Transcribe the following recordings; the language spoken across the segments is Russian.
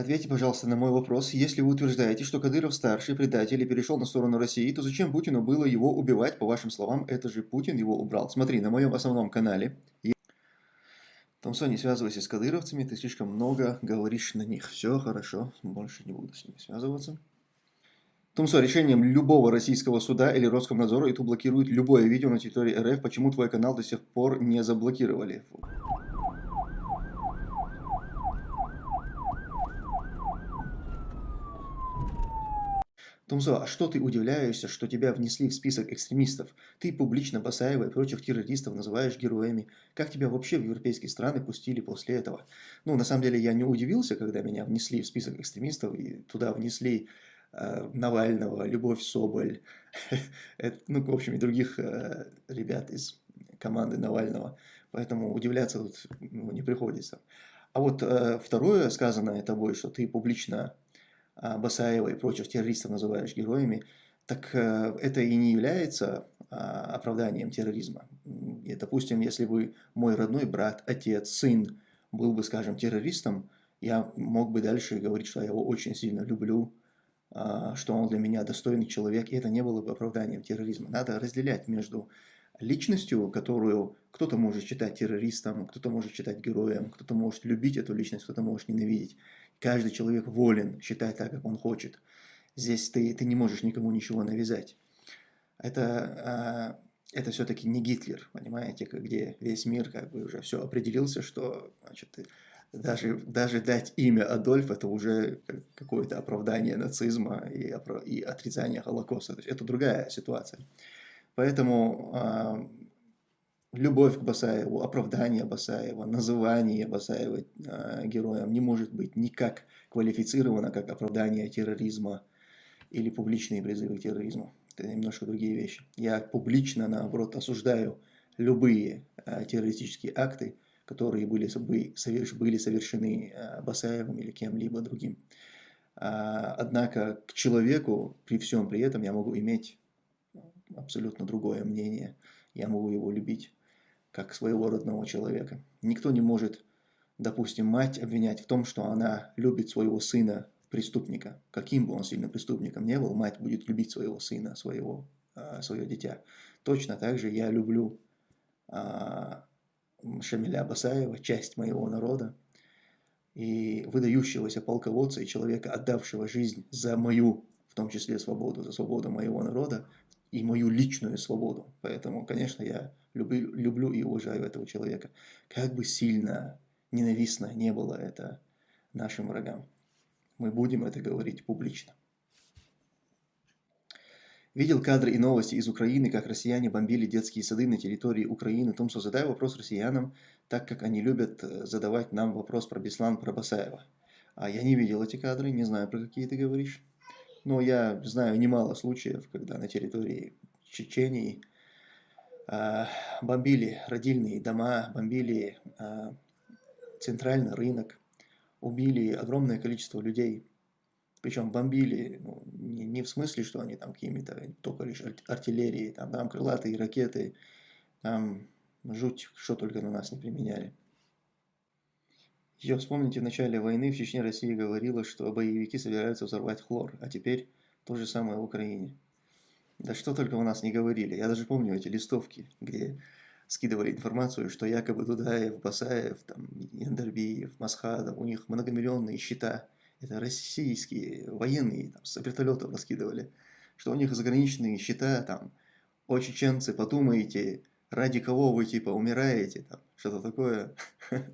Ответьте, пожалуйста, на мой вопрос. Если вы утверждаете, что Кадыров-старший предатель и перешел на сторону России, то зачем Путину было его убивать? По вашим словам, это же Путин его убрал. Смотри, на моем основном канале... Томсо, не связывайся с кадыровцами, ты слишком много говоришь на них. Все хорошо, больше не буду с ними связываться. Тумсо, решением любого российского суда или Роскомнадзора YouTube блокирует любое видео на территории РФ. Почему твой канал до сих пор не заблокировали? Тумзо, а что ты удивляешься, что тебя внесли в список экстремистов? Ты публично Басаева и прочих террористов называешь героями. Как тебя вообще в европейские страны пустили после этого? Ну, на самом деле, я не удивился, когда меня внесли в список экстремистов, и туда внесли э, Навального, Любовь Соболь, ну, в общем, и других э, ребят из команды Навального. Поэтому удивляться тут ну, не приходится. А вот э, второе сказанное тобой, что ты публично Басаева и прочих террористов называешь героями, так э, это и не является а, оправданием терроризма. И, допустим, если бы мой родной брат, отец, сын был бы, скажем, террористом, я мог бы дальше говорить, что я его очень сильно люблю, а, что он для меня достойный человек, и это не было бы оправданием терроризма. Надо разделять между личностью, которую кто-то может считать террористом, кто-то может считать героем, кто-то может любить эту личность, кто-то может ненавидеть. Каждый человек волен считать так, как он хочет. Здесь ты, ты не можешь никому ничего навязать. Это, а, это все-таки не Гитлер, понимаете, где весь мир как бы уже все определился, что значит, даже, даже дать имя Адольф это уже какое-то оправдание нацизма и, и отрицание Холокоста. То есть это другая ситуация. Поэтому а, любовь к Басаеву, оправдание Басаева, называние Басаева э, героем не может быть никак квалифицировано как оправдание терроризма или публичные призывы к терроризму. Это немножко другие вещи. Я публично, наоборот, осуждаю любые э, террористические акты, которые были, были совершены э, Басаевым или кем-либо другим. А, однако к человеку при всем при этом я могу иметь абсолютно другое мнение. Я могу его любить как своего родного человека. Никто не может, допустим, мать обвинять в том, что она любит своего сына преступника. Каким бы он сильным преступником не был, мать будет любить своего сына, своего, э, свое дитя. Точно так же я люблю э, Шамиля Басаева, часть моего народа, и выдающегося полководца и человека, отдавшего жизнь за мою, в том числе свободу, за свободу моего народа и мою личную свободу. Поэтому, конечно, я люблю, люблю и уважаю этого человека. Как бы сильно ненавистно не было это нашим врагам. Мы будем это говорить публично. Видел кадры и новости из Украины, как россияне бомбили детские сады на территории Украины. Томсо, задай вопрос россиянам, так как они любят э, задавать нам вопрос про Беслан, про Басаева. А я не видел эти кадры, не знаю, про какие ты говоришь. Но я знаю немало случаев, когда на территории Чечении бомбили родильные дома, бомбили а, центральный рынок, убили огромное количество людей. Причем бомбили ну, не, не в смысле, что они там какими-то только лишь артиллерии, там, там крылатые ракеты, там жуть, что только на нас не применяли. Еще вспомните, в начале войны в Чечне Россия говорила, что боевики собираются взорвать хлор, а теперь то же самое в Украине. Да что только у нас не говорили. Я даже помню эти листовки, где скидывали информацию, что якобы Дудаев, Басаев, там, Яндербиев, Масхадов, у них многомиллионные счета. Это российские военные, там, с вертолетов раскидывали. Что у них заграничные счета, там, о, чеченцы, подумайте, ради кого вы, типа, умираете, там, что-то такое.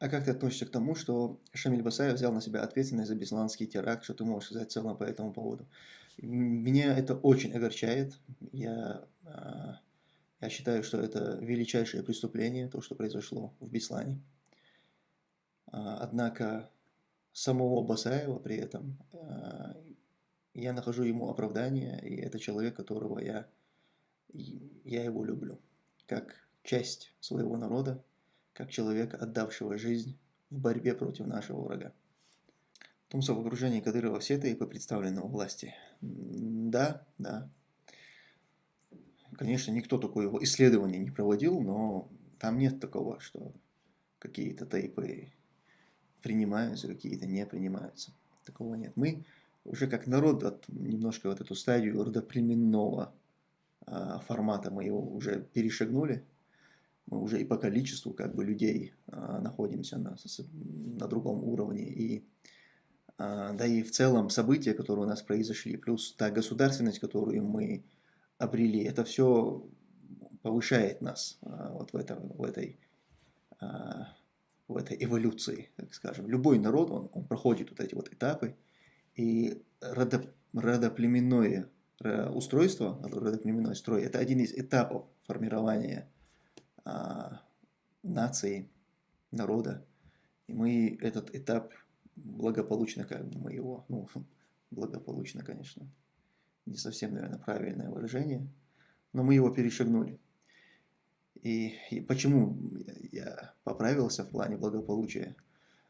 А как ты относишься к тому, что Шамиль Басаев взял на себя ответственность за бесланский теракт? Что ты можешь сказать в целом по этому поводу? Меня это очень огорчает. Я, а, я считаю, что это величайшее преступление, то, что произошло в Беслане. А, однако самого Басаева при этом а, я нахожу ему оправдание, и это человек, которого я, я его люблю, как часть своего народа, как человека, отдавшего жизнь в борьбе против нашего врага. Томсо в окружении Кадырова все по представленному власти. Да, да. Конечно, никто такое исследование не проводил, но там нет такого, что какие-то тейпы принимаются, какие-то не принимаются. Такого нет. Мы уже как народ от, немножко вот эту стадию родоплеменного а, формата мы его уже перешагнули. Мы уже и по количеству как бы людей а, находимся на, на другом уровне. И, а, да и в целом события, которые у нас произошли, плюс та государственность, которую мы обрели, это все повышает нас а, вот в, этом, в этой а, в этой эволюции, так скажем. Любой народ, он, он проходит вот эти вот этапы, и родо, родоплеменное устройство, родоплеменной строй, это один из этапов формирования нации, народа. И мы этот этап благополучно, как бы мы его, ну, благополучно, конечно, не совсем, наверное, правильное выражение, но мы его перешагнули. И, и почему я поправился в плане благополучия?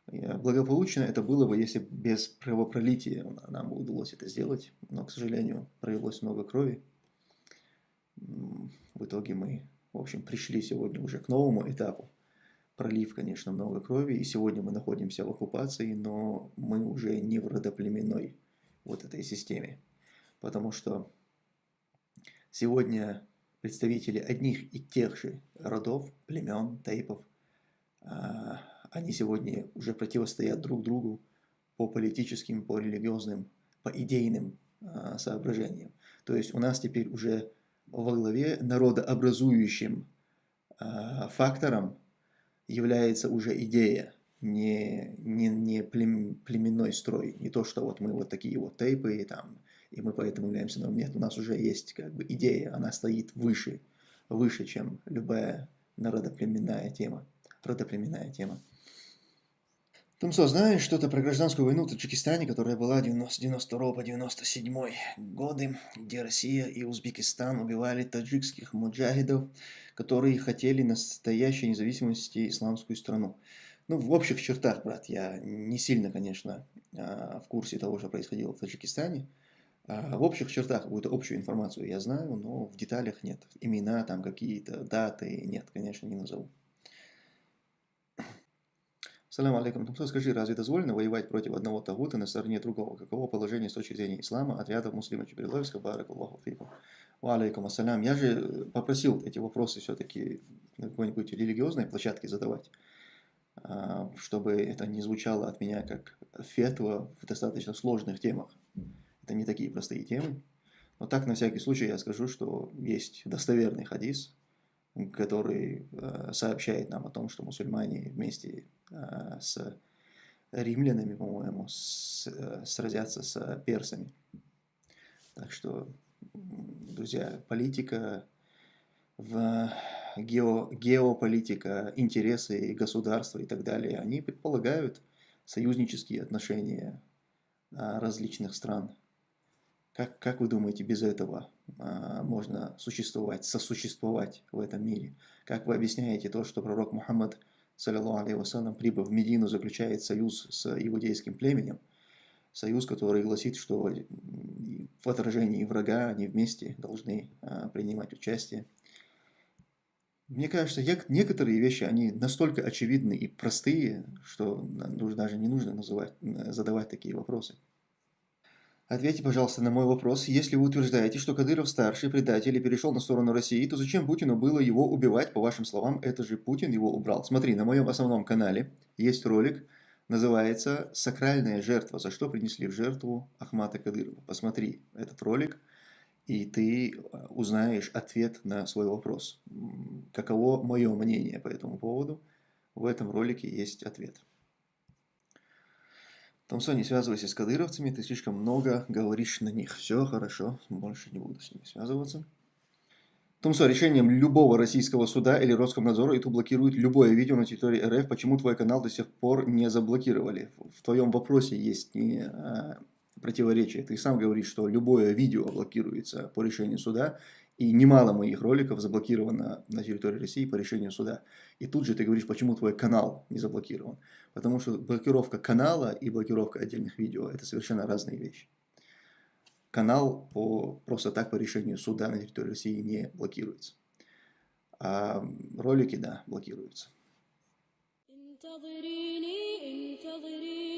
Благополучно это было бы, если без кровопролития нам удалось это сделать, но, к сожалению, пролилось много крови. В итоге мы, в общем, пришли сегодня уже к новому этапу. Пролив, конечно, много крови, и сегодня мы находимся в оккупации, но мы уже не в родоплеменной вот этой системе. Потому что сегодня представители одних и тех же родов, племен, тейпов, а, они сегодня уже противостоят друг другу по политическим, по религиозным, по идейным а, соображениям. То есть у нас теперь уже во главе народообразующим а, фактором является уже идея, не, не, не племенной строй, не то, что вот мы вот такие вот тейпы и там и мы поэтому являемся новым. Нет, у нас уже есть как бы идея, она стоит выше, выше, чем любая народоплеменная тема, родоплеменная тема. Тумсо, знаешь что-то про гражданскую войну в Таджикистане, которая была 90, 92 по 97 годы, где Россия и Узбекистан убивали таджикских муджахидов, которые хотели настоящей независимости исламскую страну. Ну, в общих чертах, брат, я не сильно, конечно, а, в курсе того, что происходило в Таджикистане, а, в общих чертах какую-то общую информацию я знаю, но в деталях нет. Имена, там какие-то даты, нет, конечно, не назову. Салам алейкум. Тумсо, скажи, разве дозволено воевать против одного тагута на стороне другого? Каково положение с точки зрения ислама отрядов муслима Чеберловска, барак Аллаху фику? Ва алейкум ассалям. Я же попросил эти вопросы все-таки на какой-нибудь религиозной площадке задавать, а, чтобы это не звучало от меня как фетва в достаточно сложных темах. Это не такие простые темы. Но так, на всякий случай, я скажу, что есть достоверный хадис, который э, сообщает нам о том, что мусульмане вместе э, с римлянами, по-моему, э, сразятся с персами. Так что, друзья, политика, в гео, геополитика, интересы государства и так далее, они предполагают союзнические отношения различных стран. Как, как вы думаете, без этого можно существовать, сосуществовать в этом мире? Как вы объясняете то, что пророк Мухаммад, саллиллаху алейхи вассалам, прибыв в Медину, заключает союз с иудейским племенем? Союз, который гласит, что в отражении врага они вместе должны а, принимать участие. Мне кажется, некоторые вещи, они настолько очевидны и простые, что даже не нужно называть, задавать такие вопросы. Ответьте, пожалуйста, на мой вопрос. Если вы утверждаете, что Кадыров старший предатель и перешел на сторону России, то зачем Путину было его убивать? По вашим словам, это же Путин его убрал. Смотри, на моем основном канале есть ролик, называется «Сакральная жертва. За что принесли в жертву Ахмата Кадырова». Посмотри этот ролик, и ты э, узнаешь ответ на свой вопрос. Каково мое мнение по этому поводу? В этом ролике есть ответ. Томсо, не связывайся с кадыровцами, ты слишком много говоришь на них. Все хорошо, больше не буду с ними связываться. Томсо, решением любого российского суда или Роскомнадзора YouTube блокирует любое видео на территории РФ. Почему твой канал до сих пор не заблокировали? В твоем вопросе есть не а, противоречие. Ты сам говоришь, что любое видео блокируется по решению суда, и немало моих роликов заблокировано на территории России по решению суда. И тут же ты говоришь, почему твой канал не заблокирован. Потому что блокировка канала и блокировка отдельных видео – это совершенно разные вещи. Канал по, просто так по решению суда на территории России не блокируется. А ролики, да, блокируются. انتظريني انتظريني